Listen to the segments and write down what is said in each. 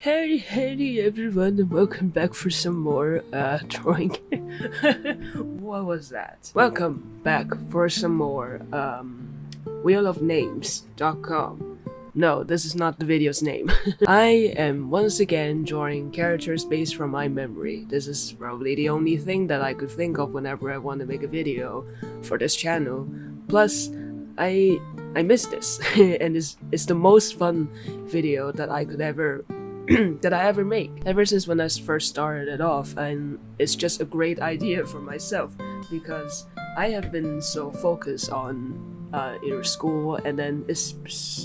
Hey, hey everyone, and welcome back for some more uh, drawing. what was that? Welcome back for some more um, wheelofnames.com. No, this is not the video's name. I am once again drawing characters based from my memory. This is probably the only thing that I could think of whenever I want to make a video for this channel. Plus, I I miss this, and it's, it's the most fun video that I could ever that I ever make. Ever since when I first started it off, and it's just a great idea for myself because I have been so focused on uh, inner school, and then it's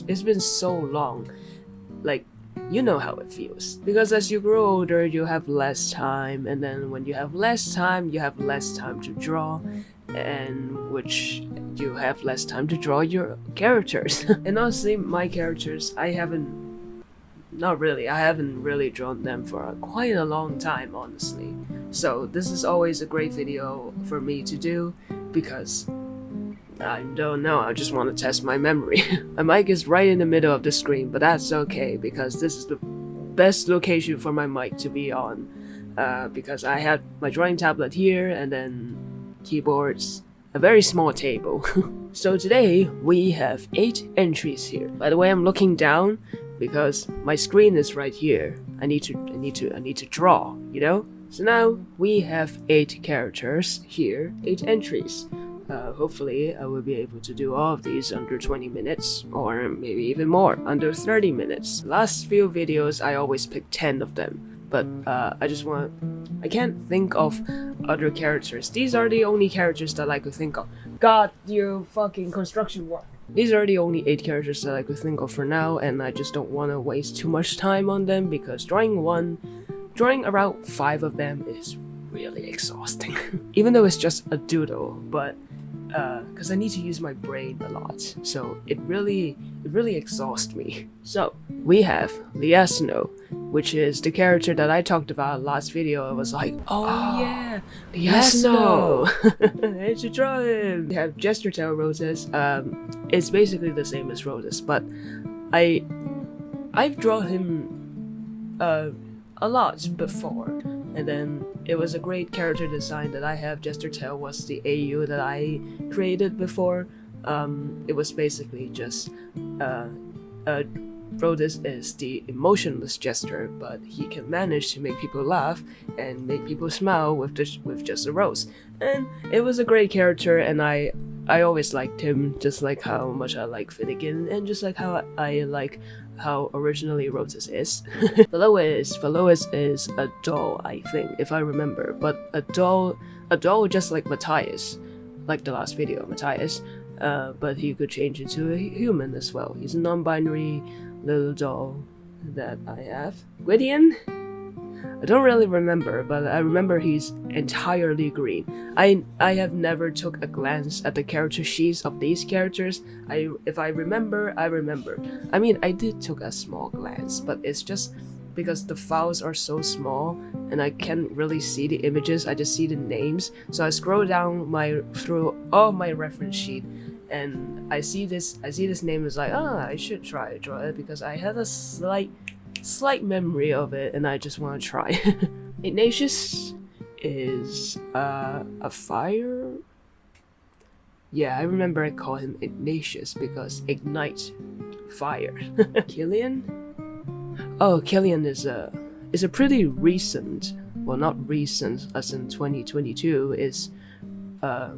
it's been so long, like you know how it feels. Because as you grow older you have less time and then when you have less time you have less time to draw and which you have less time to draw your characters. And honestly my characters i haven't not really. I haven't really drawn them for quite a long time, honestly. So this is always a great video for me to do because I don't know, I just want to test my memory. my mic is right in the middle of the screen, but that's okay because this is the best location for my mic to be on. Uh, because I have my drawing tablet here and then keyboards, a very small table. so today we have 8 entries here. By the way, I'm looking down because my screen is right here. I need to, I need to, I need to draw, you know? So now we have eight characters here, eight entries. Uh, hopefully I will be able to do all of these under 20 minutes, or maybe even more, under 30 minutes. Last few videos I always pick 10 of them, but uh, I just want... I can't think of other characters. These are the only characters that I could think of. God, you fucking construction work. These are the only 8 characters that I could think of for now, and I just don't want to waste too much time on them because drawing one, drawing around 5 of them is really exhausting. Even though it's just a doodle, but because uh, I need to use my brain a lot, so it really, it really exhausts me. So, we have Liasno, which is the character that I talked about last video. I was like, oh, oh yeah, Liasno! I should draw him! We have Jester Tail Roses. Um, it's basically the same as Roses, but I, I've drawn him uh, a lot before and then it was a great character design that I have. Jester Tail was the AU that I created before. Um, it was basically just uh, uh, is the emotionless jester, but he can manage to make people laugh and make people smile with just with just a rose. And it was a great character, and I I always liked him, just like how much I like Finnegan, and just like how I like how originally Roses is. Velois, Velois is a doll, I think, if I remember, but a doll, a doll just like Matthias, like the last video, Matthias, uh, but he could change into a human as well. He's a non-binary little doll that I have. Gwydion? I don't really remember, but I remember he's entirely green. I I have never took a glance at the character sheets of these characters. I if I remember, I remember. I mean, I did took a small glance, but it's just because the files are so small and I can't really see the images, I just see the names. So I scroll down my through all my reference sheet and I see this I see this name is like, ah, I should try to draw it because I have a slight slight memory of it and I just want to try. Ignatius is uh, a fire? Yeah, I remember I call him Ignatius because ignite fire. Killian? Oh, Killian is a is a pretty recent, well not recent as in 2022, is uh,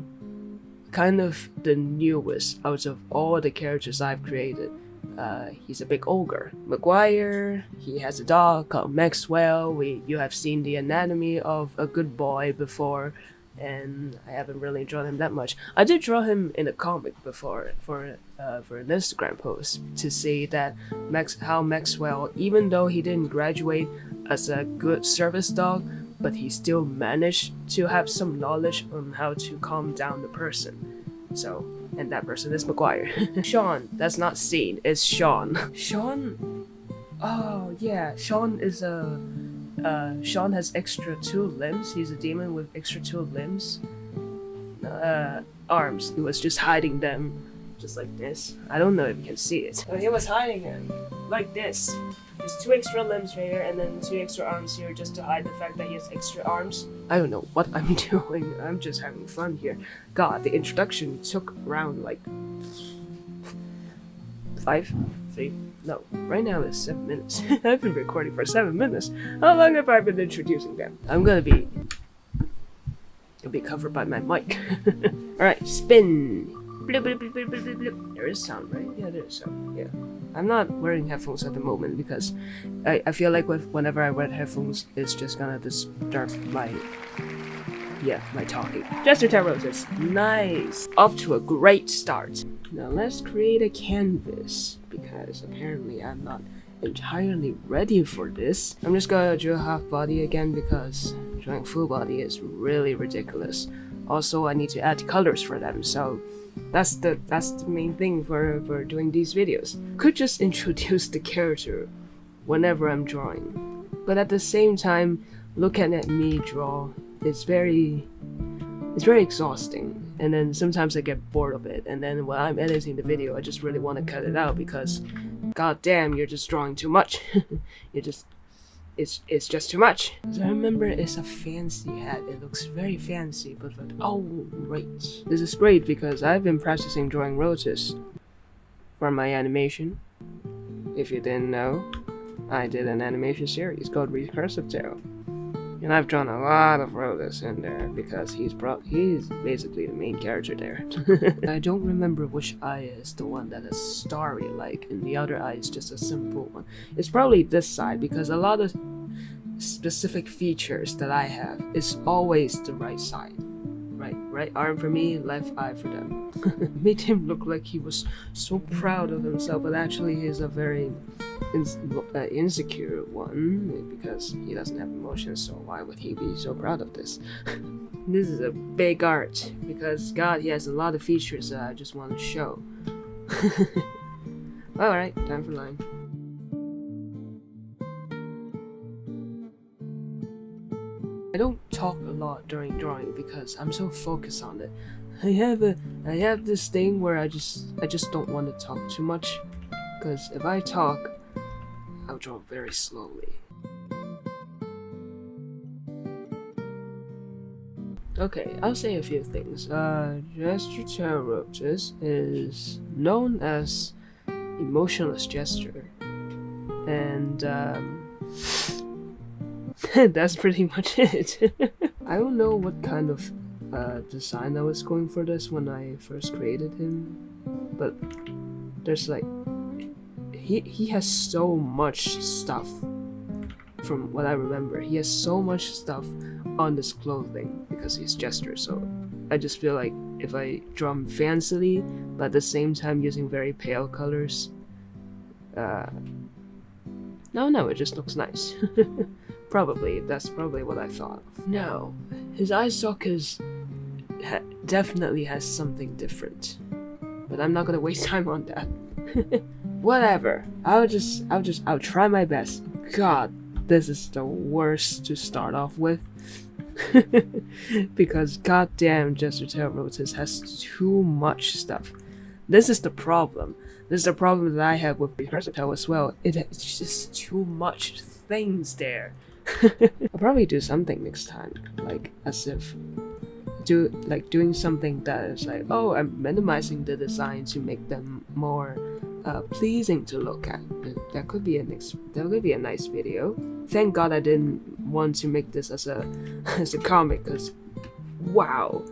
kind of the newest out of all the characters I've created. Uh, he's a big ogre. Maguire, he has a dog called Maxwell. We, you have seen the anatomy of a good boy before, and I haven't really drawn him that much. I did draw him in a comic before for uh, for an Instagram post to see that Max how Maxwell, even though he didn't graduate as a good service dog, but he still managed to have some knowledge on how to calm down the person. So and that person is McGuire. Sean, that's not seen, it's Sean. Sean? Oh, yeah, Sean is a... Uh, Sean has extra two limbs. He's a demon with extra two limbs. Uh, arms. He was just hiding them just like this. I don't know if you can see it. But he was hiding them like this. Just two extra limbs here and then two extra arms here just to hide the fact that he has extra arms. I don't know what I'm doing. I'm just having fun here. God, the introduction took around like five, three, no, right now it's seven minutes. I've been recording for seven minutes. How long have I been introducing them? I'm gonna be, gonna be covered by my mic. All right, spin. Bloop, bloop, bloop, bloop, bloop. There is sound, right? Yeah, there is sound. Yeah. I'm not wearing headphones at the moment because I, I feel like with, whenever I wear headphones, it's just gonna disturb my yeah, my talking. Jester Roses. Nice. Off to a great start. Now let's create a canvas because apparently I'm not entirely ready for this. I'm just gonna draw half body again because drawing full body is really ridiculous. Also, I need to add colors for them, so that's the that's the main thing for, for doing these videos. Could just introduce the character whenever I'm drawing. But at the same time, looking at me draw is very it's very exhausting and then sometimes I get bored of it and then when I'm editing the video I just really want to cut it out because god damn you're just drawing too much you're just it's it's just too much. So I remember it's a fancy hat. It looks very fancy but like oh great this is great because I've been practicing drawing roses for my animation. If you didn't know I did an animation series called Recursive Tale and I've drawn a lot of Rhodas in there because he's pro he's basically the main character there. I don't remember which eye is the one that is starry like and the other eye is just a simple one. It's probably this side because a lot of specific features that I have is always the right side. Right, arm for me, left eye for them. Made him look like he was so proud of himself, but actually he's a very uh, insecure one because he doesn't have emotions so why would he be so proud of this? This is a big art because god he has a lot of features that i just want to show. All right time for line I don't talk a lot during drawing because I'm so focused on it. I have a I have this thing where I just I just don't want to talk too much because if I talk I'll draw very slowly. Okay, I'll say a few things. Uh, Jester Roaches is known as emotionless gesture, and um, that's pretty much it. I don't know what kind of uh, design I was going for this when I first created him, but there's like he he has so much stuff from what I remember. He has so much stuff on this clothing because he's Jester, so I just feel like if I draw him fancily, but at the same time using very pale colors, uh, no, no, it just looks nice. probably, that's probably what I thought. No, his eye sockets ha definitely has something different, but I'm not gonna waste time on that. Whatever. I'll just, I'll just, I'll try my best. God, this is the worst to start off with. because goddamn Jester Rotus has too much stuff. This is the problem. This is the problem that I have with Recursive Tale as well. It's just too much things there. I'll probably do something next time, like as if do like doing something that is like, oh, I'm minimizing the design to make them more uh, pleasing to look at. That could be a next. That could be a nice video. Thank God I didn't want to make this as a as a comic, because wow,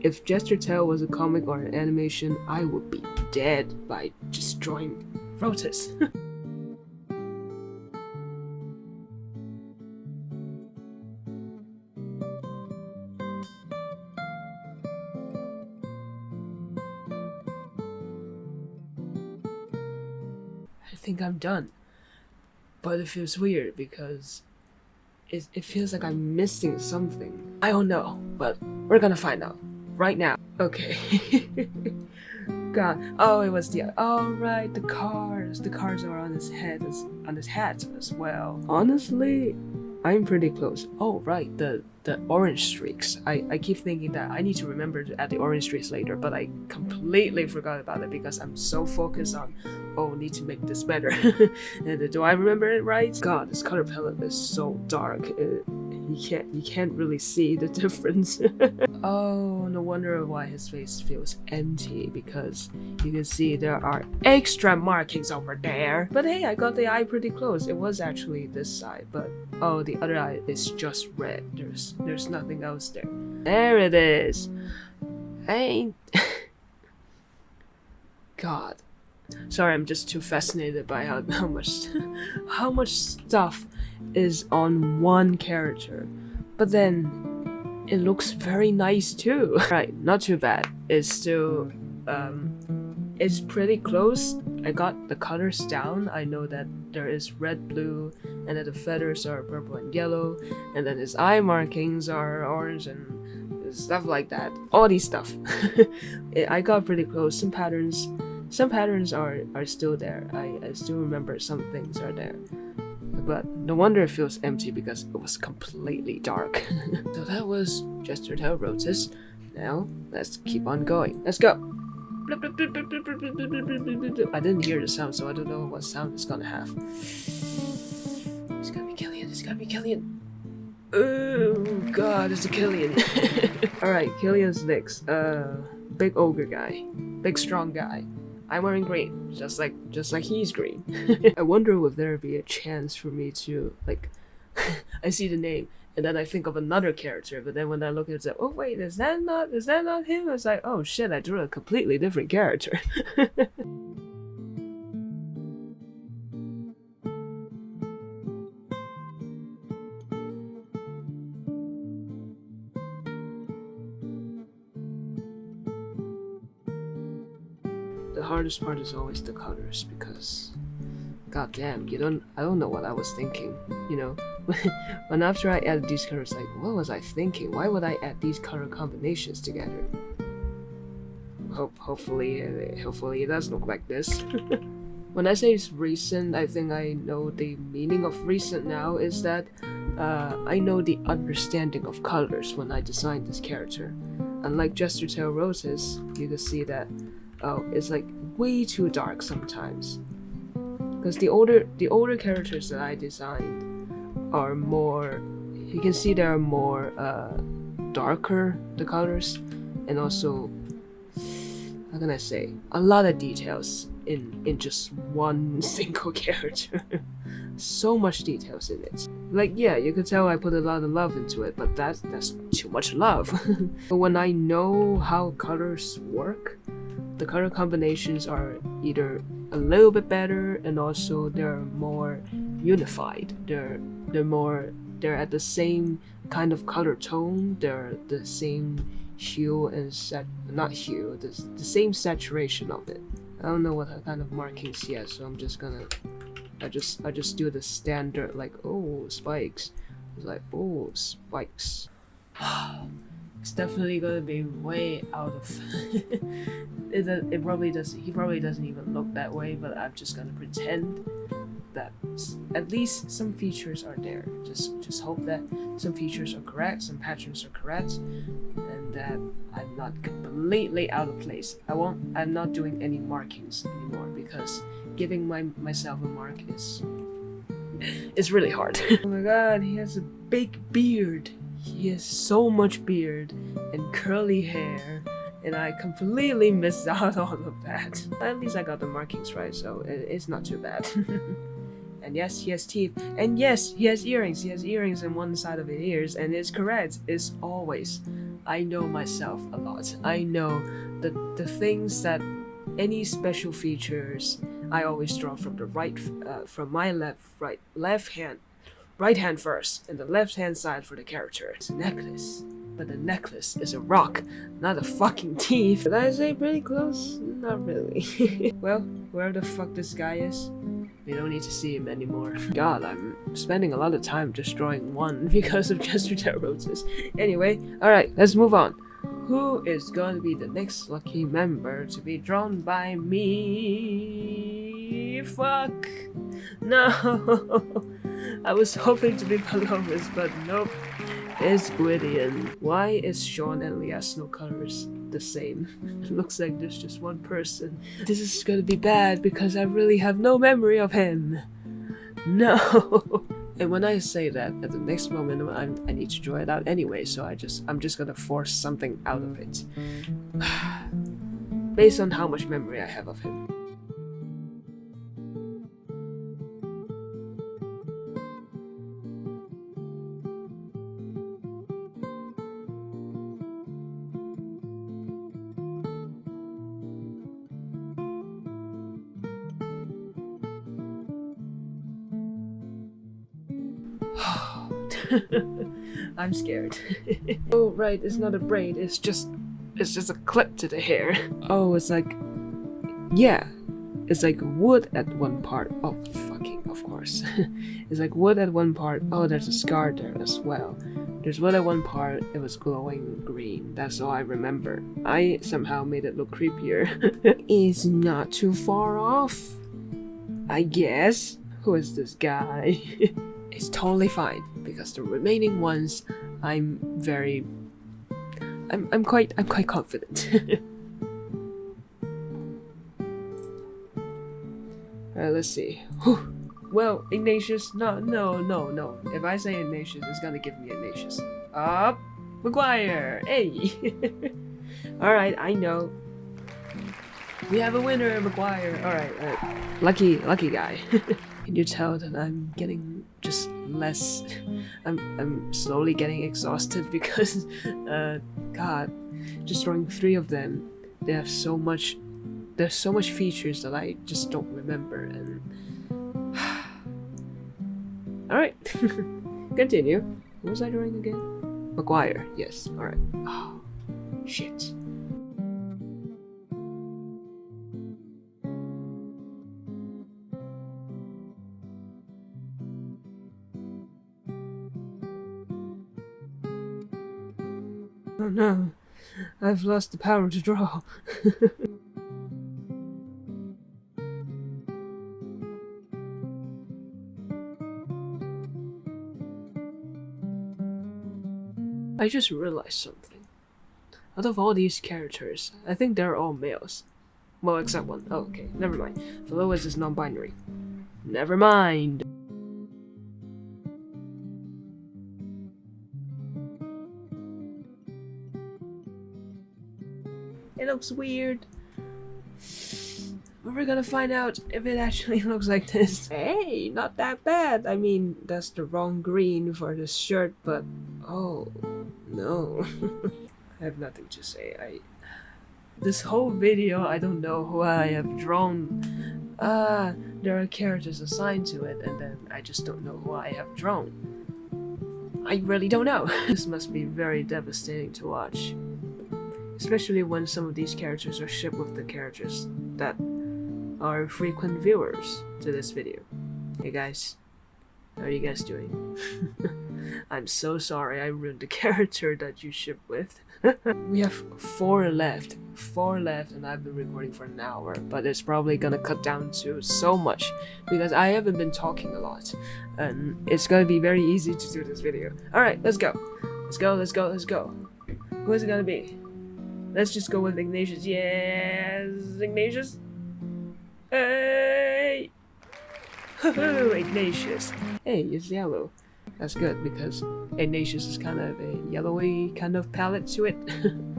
if Jester Tale was a comic or an animation, I would be dead by just drawing Rotus. think I'm done. But it feels weird because it, it feels like I'm missing something. I don't know, but we're gonna find out right now. Okay. God. Oh, it was the. Oh, right. The cars. The cars are on his head. On his hat as well. Honestly, I'm pretty close. Oh, right. The the orange streaks. I, I keep thinking that I need to remember to add the orange streaks later, but I completely forgot about it because I'm so focused on oh, need to make this better. and uh, do I remember it right? God, this color palette is so dark. It, you can't you can't really see the difference. oh, no wonder why his face feels empty because you can see there are extra markings over there. But hey, I got the eye pretty close. It was actually this side, but oh, the other eye is just red. There's there's nothing else there. There it is. I ain't. God. Sorry, I'm just too fascinated by how, how much how much stuff is on one character. But then it looks very nice too. right, not too bad. It's still um it's pretty close. I got the colors down. I know that there is red, blue, and that the feathers are purple and yellow, and then his eye markings are orange and stuff like that. All these stuff. I got pretty close. Some patterns some patterns are, are still there. I, I still remember some things are there. But no wonder it feels empty because it was completely dark. so that was Jestertail Rotus. Now, let's keep on going. Let's go! I didn't hear the sound, so I don't know what sound it's gonna have. It's gonna be Killian, it's gonna be Killian! Oh god, it's a Killian! Alright, Killian's next. Uh, big ogre guy. Big strong guy. I'm wearing green, just like just like he's green. I wonder if there be a chance for me to like I see the name and then I think of another character, but then when I look at it, it's like, oh wait, is that not is that not him? It's like, oh shit, I drew a completely different character. the hardest part is always the colors because god damn you don't i don't know what i was thinking you know? When after i added these colors like what was i thinking? Why would i add these color combinations together? Hope hopefully uh, hopefully it does look like this. When i say it's recent i think i know the meaning of recent now is that uh, i know the understanding of colors when i designed this character. Unlike Jestertail roses you can see that oh, it's like way too dark sometimes. Because the older the older characters that I designed are more, you can see they're more uh, darker the colors, and also how can I say a lot of details in in just one single character. so much details in it. Like yeah, you could tell I put a lot of love into it, but that's that's too much love. but when I know how colors work, the color combinations are either a little bit better and also they're more unified. They're they're more they're at the same kind of color tone. They're the same hue and set not hue, the, the same saturation of it. I don't know what kind of markings yet, so I'm just gonna I just I just do the standard like oh spikes. It's like oh spikes. it's definitely gonna be way out of it, it probably does he probably doesn't even look that way but i'm just gonna pretend that at least some features are there. Just just hope that some features are correct some patterns are correct and that i'm not completely out of place. I won't i'm not doing any markings anymore because giving my myself a mark is is really hard. Oh my god he has a big beard he has so much beard and curly hair and I completely missed out on of that. At least I got the markings right, so it's not too bad. and yes, he has teeth. And yes, he has earrings. He has earrings in one side of his ears, and it's correct. It's always. I know myself a lot. I know the the things that any special features I always draw from the right, uh, from my left, right, left hand right hand first, and the left hand side for the character. It's a necklace, but the necklace is a rock, not a fucking teeth. Did I say pretty close? Not really. well, where the fuck this guy is, we don't need to see him anymore. God, I'm spending a lot of time just drawing one because of Jestertail Rotus. Anyway, alright, let's move on. Who is going to be the next lucky member to be drawn by me? Fuck. No. I was hoping to be Palomas, but nope. It's Gwydion. Why is Sean and Leah no colors? the same. It looks like there's just one person. This is gonna be bad because I really have no memory of him. No. and when I say that, at the next moment I'm, I need to draw it out anyway, so I just I'm just gonna force something out of it. Based on how much memory I have of him. I'm scared. oh right, it's not a braid, it's just it's just a clip to the hair. Oh, it's like yeah. It's like wood at one part. Oh fucking of course. it's like wood at one part. Oh there's a scar there as well. There's wood at one part, it was glowing green. That's all I remember. I somehow made it look creepier. it's not too far off. I guess. Who is this guy? it's totally fine because the remaining ones I'm very I'm I'm quite I'm quite confident. Alright, uh, let's see. Whew. Well, Ignatius, no, no, no, no. If I say Ignatius, it's gonna give me Ignatius. Up, McGuire. Hey. All right, I know. We have a winner, McGuire. All right, all right. lucky, lucky guy. Can you tell that I'm getting just less I'm, I'm slowly getting exhausted because uh god just drawing three of them they have so much there's so much features that I just don't remember and alright continue. What was I drawing again? McGuire yes alright. Oh shit no, I've lost the power to draw. I just realized something. Out of all these characters, I think they're all males. Well, except one. Oh, okay, never mind. Velois is non-binary. Never mind. Looks weird. But we're gonna find out if it actually looks like this. Hey, not that bad. I mean, that's the wrong green for this shirt, but... Oh, no. I have nothing to say. I... This whole video, I don't know who I have drawn. Ah, uh, there are characters assigned to it, and then I just don't know who I have drawn. I really don't know. this must be very devastating to watch especially when some of these characters are shipped with the characters that are frequent viewers to this video. Hey guys, how are you guys doing? I'm so sorry I ruined the character that you ship with. we have four left, four left and I've been recording for an hour, but it's probably gonna cut down to so much because I haven't been talking a lot and it's gonna be very easy to do this video. Alright, let's go. Let's go, let's go, let's go. Who is it gonna be? Let's just go with Ignatius. Yes, Ignatius. Hey! Ignatius. Hey, it's yellow. That's good because Ignatius is kind of a yellowy kind of palette to it.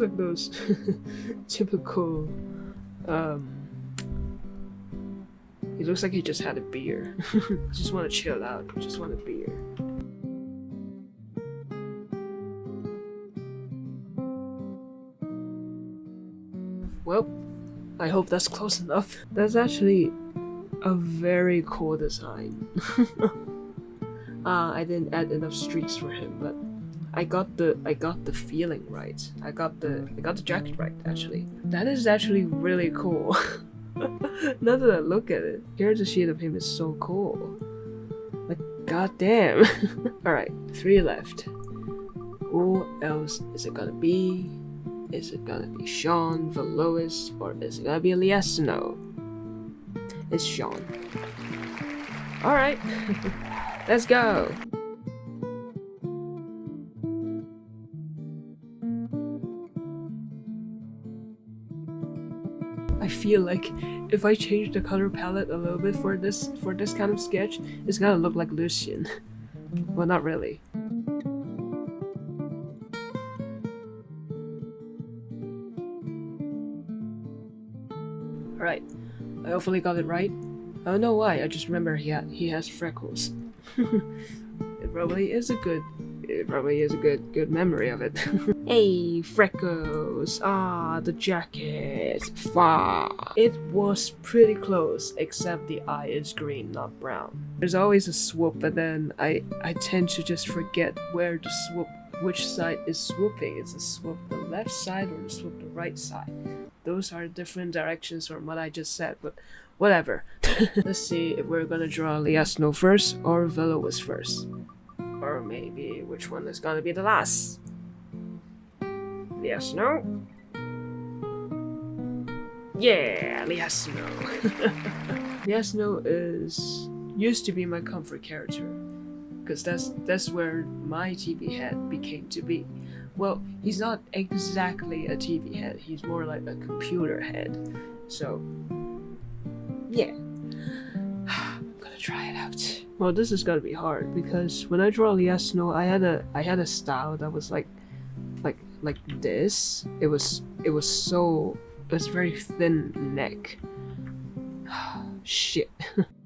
looks like those typical um he looks like he just had a beer. just want to chill out. Just want a beer. Well, I hope that's close enough. That's actually a very cool design. uh, I didn't add enough streaks for him, but I got the I got the feeling right. I got the I got the jacket right actually. That is actually really cool. now that I look at it, here's a sheet of him is so cool. Like goddamn. Alright, three left. Who else is it gonna be? Is it gonna be Sean, Velois, or is it gonna be Liesno? It's Sean. Alright, let's go! I feel like if I change the color palette a little bit for this for this kind of sketch, it's gonna look like Lucian. well, not really. Alright, I hopefully got it right. I don't know why, I just remember he, ha he has freckles. it probably is a good it probably is a good good memory of it. hey, freckles! Ah, the jacket! Far! It was pretty close, except the eye is green, not brown. There's always a swoop, but then I, I tend to just forget where the swoop, which side is swooping. Is the swoop the left side or the swoop the right side? Those are different directions from what I just said, but whatever. Let's see if we're gonna draw Liesno first or Velois first. Or maybe which one is gonna be the last? Yes, no? Yeah, yes, no. yes, no is used to be my comfort character. Because that's that's where my TV head became to be. Well, he's not exactly a TV head, he's more like a computer head. So, yeah. I'm gonna try it out. Well, this is gonna be hard because when I draw Liesno, I had a I had a style that was like, like like this. It was it was so it was very thin neck. Shit.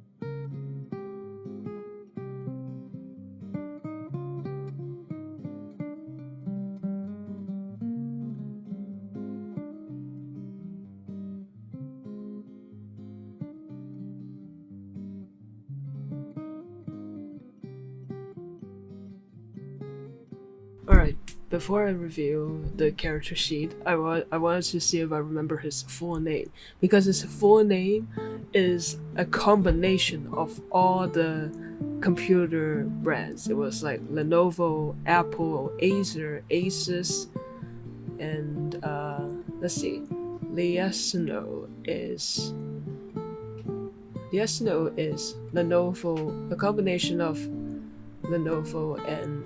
Alright, before I review the character sheet, I, wa I wanted to see if I remember his full name. Because his full name is a combination of all the computer brands. It was like Lenovo, Apple, Acer, Asus, and uh, let's see, Liesno is Liesno is Lenovo, a combination of Lenovo and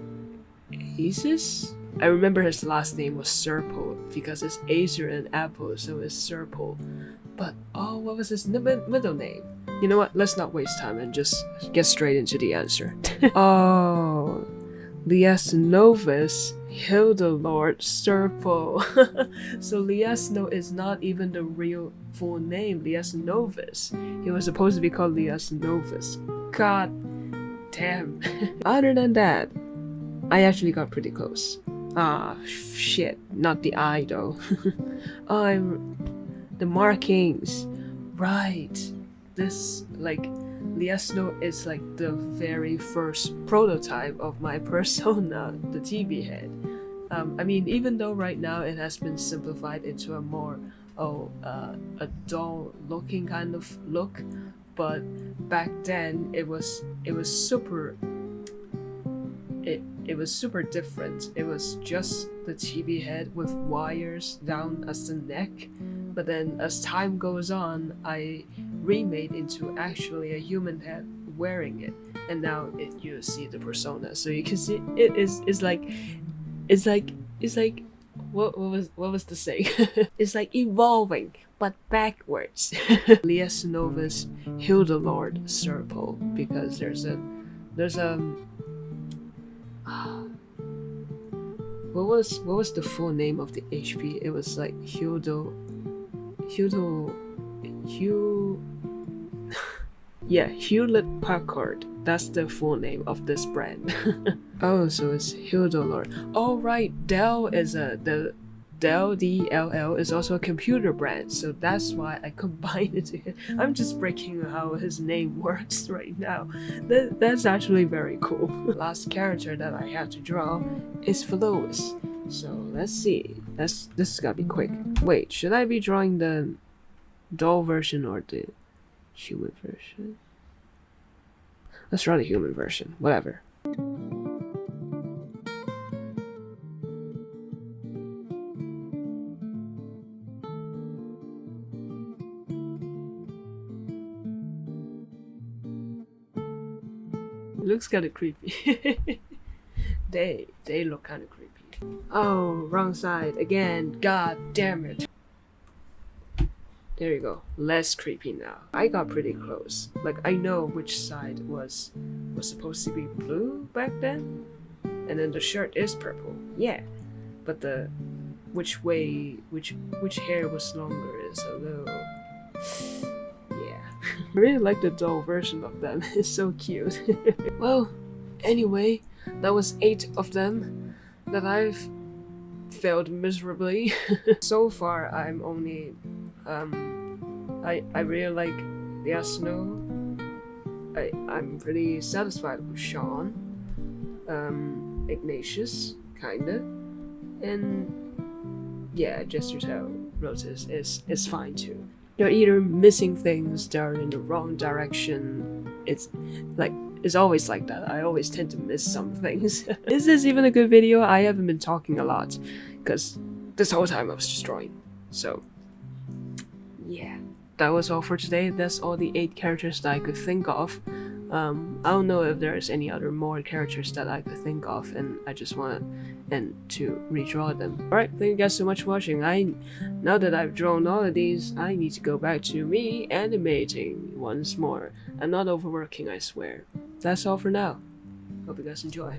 Asus? I remember his last name was Serpo because it's Acer and Apple, so it's Serpo. But oh, what was his middle name? You know what? Let's not waste time and just get straight into the answer. oh, Liesnovis Hildolord Serpo. so Liesno is not even the real full name, Liesnovis. He was supposed to be called Liesnovis. God damn. Other than that, I actually got pretty close. Ah, shit, not the eye though. I'm the markings. Right. This like Liesno is like the very first prototype of my persona, the TV head. Um, I mean, even though right now it has been simplified into a more oh uh, a dull looking kind of look, but back then it was it was super it it was super different. It was just the TV head with wires down as the neck, but then as time goes on, I remade into actually a human head wearing it, and now it you see the persona. So you can see it is is like it's like it's like what what was what was the saying? it's like evolving but backwards. Liesnovis Hildolord Serpo because there's a there's a what was what was the full name of the HP? It was like Hildo Hildo Hugh Yeah, Hewlett Packard. That's the full name of this brand. oh, so it's Hildolord. Oh right, Dell is a the Dell DLL is also a computer brand, so that's why I combined it. I'm just breaking how his name works right now. That, that's actually very cool. Last character that I have to draw is Velois. So let's see. That's this is gonna be quick. Wait, should I be drawing the doll version or the human version? Let's draw the human version. Whatever. Looks kind of creepy. they they look kind of creepy. Oh, wrong side again. God damn it. There you go. Less creepy now. I got pretty close. Like I know which side was was supposed to be blue back then, and then the shirt is purple. Yeah, but the which way which which hair was longer is a little. I really like the doll version of them. It's so cute. well, anyway, that was eight of them that I've failed miserably. so far, I'm only um, I I really like the Asno. I I'm pretty satisfied with Sean, um, Ignatius, kinda, and yeah, Jester Tail Rotis is is fine too. They're either missing things, they're in the wrong direction. It's like it's always like that. I always tend to miss some things. is this even a good video? I haven't been talking a lot because this whole time I was just drawing. So yeah, that was all for today. That's all the eight characters that I could think of. Um, I don't know if there's any other more characters that I could think of, and I just want and to redraw them. Alright, thank you guys so much for watching. I now that I've drawn all of these, I need to go back to me animating once more. I'm not overworking, I swear. That's all for now. Hope you guys enjoy.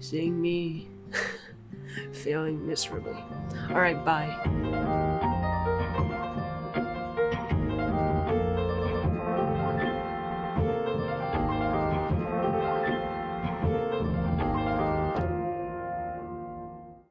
Seeing me failing miserably. Alright, bye.